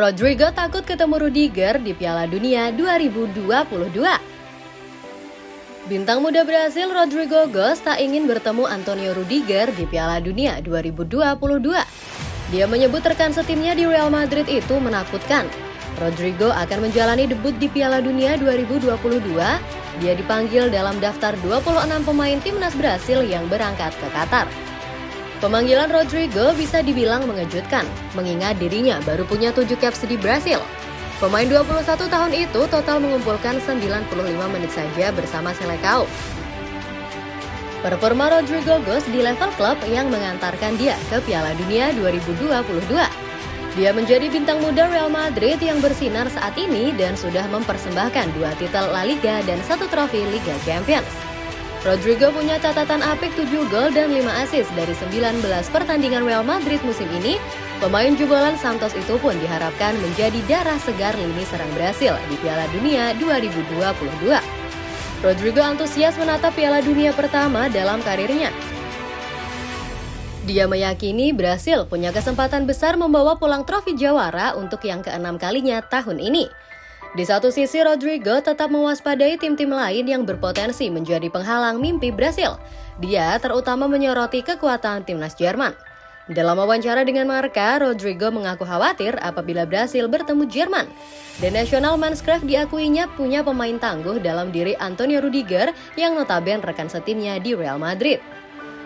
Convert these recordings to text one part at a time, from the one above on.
Rodrigo takut ketemu Rudiger di Piala Dunia 2022. Bintang muda Brasil Rodrigo Goes tak ingin bertemu Antonio Rudiger di Piala Dunia 2022. Dia menyebut rekan setimnya di Real Madrid itu menakutkan. Rodrigo akan menjalani debut di Piala Dunia 2022. Dia dipanggil dalam daftar 26 pemain timnas Brasil yang berangkat ke Qatar. Pemanggilan Rodrigo bisa dibilang mengejutkan, mengingat dirinya baru punya 7 caps di Brasil. Pemain 21 tahun itu total mengumpulkan 95 menit saja bersama Selecao. Performa Rodrigo Gos di level klub yang mengantarkan dia ke Piala Dunia 2022. Dia menjadi bintang muda Real Madrid yang bersinar saat ini dan sudah mempersembahkan dua titel La Liga dan satu trofi Liga Champions. Rodrigo punya catatan apik 7 gol dan 5 assist dari 19 pertandingan Real Madrid musim ini. Pemain jebolan Santos itu pun diharapkan menjadi darah segar lini serang Brasil di Piala Dunia 2022. Rodrigo antusias menatap Piala Dunia pertama dalam karirnya. Dia meyakini Brasil punya kesempatan besar membawa pulang trofi jawara untuk yang keenam kalinya tahun ini. Di satu sisi, Rodrigo tetap mewaspadai tim-tim lain yang berpotensi menjadi penghalang mimpi Brasil. Dia terutama menyoroti kekuatan timnas Jerman. Dalam wawancara dengan Marka, Rodrigo mengaku khawatir apabila Brasil bertemu Jerman. The National Manscraft diakuinya punya pemain tangguh dalam diri Antonio Rudiger yang notabene rekan setimnya di Real Madrid.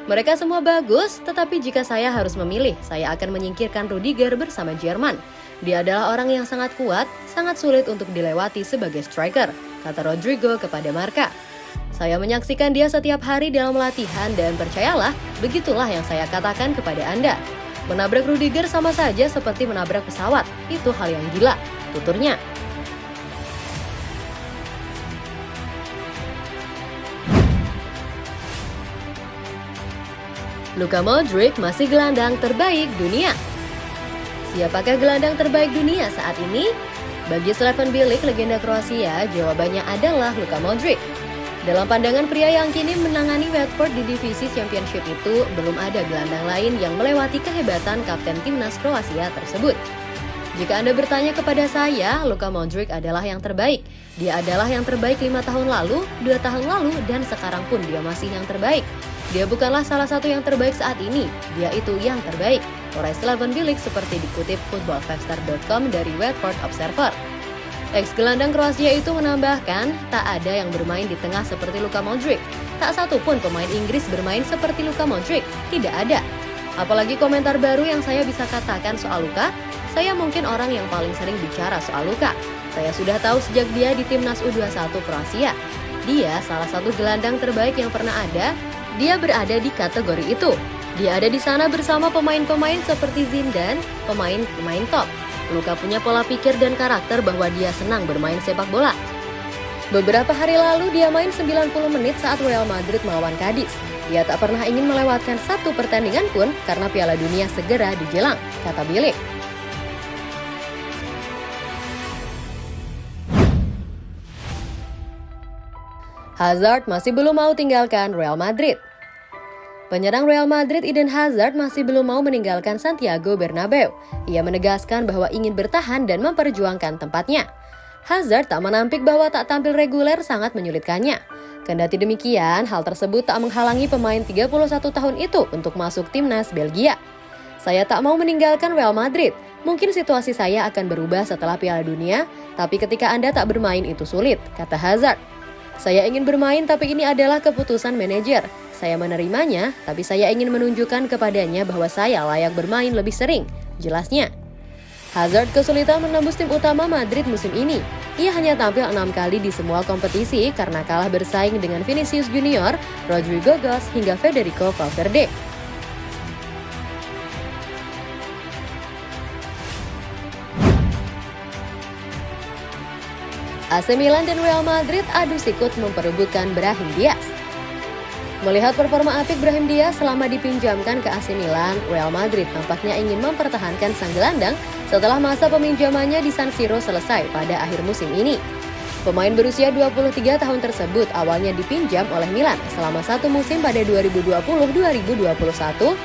Mereka semua bagus, tetapi jika saya harus memilih, saya akan menyingkirkan Rudiger bersama Jerman. Dia adalah orang yang sangat kuat, sangat sulit untuk dilewati sebagai striker, kata Rodrigo kepada Marka. Saya menyaksikan dia setiap hari dalam latihan dan percayalah, begitulah yang saya katakan kepada Anda. Menabrak Rudiger sama saja seperti menabrak pesawat, itu hal yang gila, tuturnya. Luka Modric masih gelandang terbaik dunia. Siapakah gelandang terbaik dunia saat ini? Bagi Slaven Bilic, legenda Kroasia, jawabannya adalah Luka Modric. Dalam pandangan pria yang kini menangani Watford di divisi Championship itu, belum ada gelandang lain yang melewati kehebatan kapten timnas Kroasia tersebut. Jika Anda bertanya kepada saya, Luka Modric adalah yang terbaik. Dia adalah yang terbaik lima tahun lalu, dua tahun lalu, dan sekarang pun dia masih yang terbaik. Dia bukanlah salah satu yang terbaik saat ini, dia itu yang terbaik. Urai Slaven Bilic seperti dikutip footballfactor.com dari Watford Observer. Ex gelandang Kroasia itu menambahkan, tak ada yang bermain di tengah seperti Luka Modric. Tak satu pun pemain Inggris bermain seperti Luka Modric, tidak ada. Apalagi komentar baru yang saya bisa katakan soal Luka, saya mungkin orang yang paling sering bicara soal Luka. Saya sudah tahu sejak dia di timnas U21 Kroasia. Dia salah satu gelandang terbaik yang pernah ada dia berada di kategori itu. Dia ada di sana bersama pemain-pemain seperti Zindan, pemain-pemain top. Luka punya pola pikir dan karakter bahwa dia senang bermain sepak bola. Beberapa hari lalu dia main 90 menit saat Real Madrid melawan Cadiz. Dia tak pernah ingin melewatkan satu pertandingan pun karena Piala Dunia segera dijelang, kata Bilik. Hazard masih belum mau tinggalkan Real Madrid. Penyerang Real Madrid Eden Hazard masih belum mau meninggalkan Santiago Bernabeu. Ia menegaskan bahwa ingin bertahan dan memperjuangkan tempatnya. Hazard tak menampik bahwa tak tampil reguler sangat menyulitkannya. Kendati demikian, hal tersebut tak menghalangi pemain 31 tahun itu untuk masuk timnas Belgia. Saya tak mau meninggalkan Real Madrid. Mungkin situasi saya akan berubah setelah Piala Dunia, tapi ketika Anda tak bermain itu sulit, kata Hazard. Saya ingin bermain tapi ini adalah keputusan manajer. Saya menerimanya, tapi saya ingin menunjukkan kepadanya bahwa saya layak bermain lebih sering. Jelasnya. Hazard kesulitan menembus tim utama Madrid musim ini. Ia hanya tampil enam kali di semua kompetisi karena kalah bersaing dengan Vinicius Junior, Rodrigo Goes, hingga Federico Valverde. AC Milan dan Real Madrid adu sikut memperebutkan Brahim Diaz. Melihat performa apik Brahim Diaz selama dipinjamkan ke AC Milan, Real Madrid tampaknya ingin mempertahankan sang gelandang setelah masa peminjamannya di San Siro selesai pada akhir musim ini. Pemain berusia 23 tahun tersebut awalnya dipinjam oleh Milan selama satu musim pada 2020-2021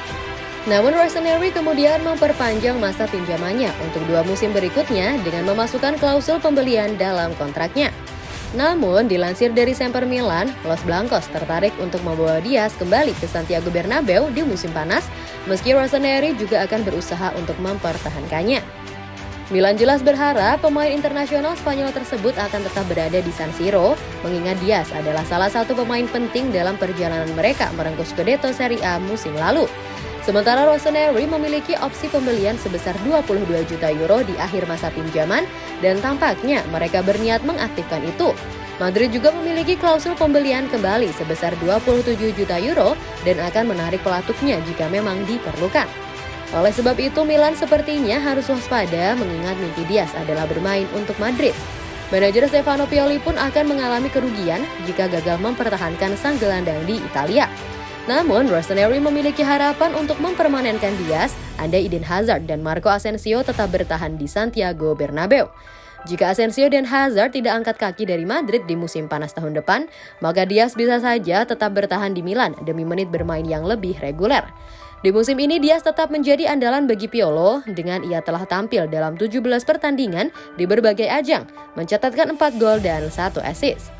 Namun Rossoneri kemudian memperpanjang masa pinjamannya untuk dua musim berikutnya dengan memasukkan klausul pembelian dalam kontraknya. Namun, dilansir dari Semper Milan, Los Blancos tertarik untuk membawa Diaz kembali ke Santiago Bernabeu di musim panas, meski Rossoneri juga akan berusaha untuk mempertahankannya. Milan jelas berharap pemain internasional Spanyol tersebut akan tetap berada di San Siro, mengingat Diaz adalah salah satu pemain penting dalam perjalanan mereka merengkuh Scudetto Serie A musim lalu. Sementara Rossoneri memiliki opsi pembelian sebesar 22 juta euro di akhir masa pinjaman dan tampaknya mereka berniat mengaktifkan itu. Madrid juga memiliki klausul pembelian kembali sebesar 27 juta euro dan akan menarik pelatuknya jika memang diperlukan. Oleh sebab itu, Milan sepertinya harus waspada mengingat mimpi Diaz adalah bermain untuk Madrid. Manajer Stefano Pioli pun akan mengalami kerugian jika gagal mempertahankan sang gelandang di Italia. Namun, Rossoneri memiliki harapan untuk mempermanenkan Diaz, andai Eden Hazard dan Marco Asensio tetap bertahan di Santiago Bernabeu. Jika Asensio dan Hazard tidak angkat kaki dari Madrid di musim panas tahun depan, maka Diaz bisa saja tetap bertahan di Milan demi menit bermain yang lebih reguler. Di musim ini Diaz tetap menjadi andalan bagi Piolo dengan ia telah tampil dalam 17 pertandingan di berbagai ajang, mencatatkan 4 gol dan 1 assist.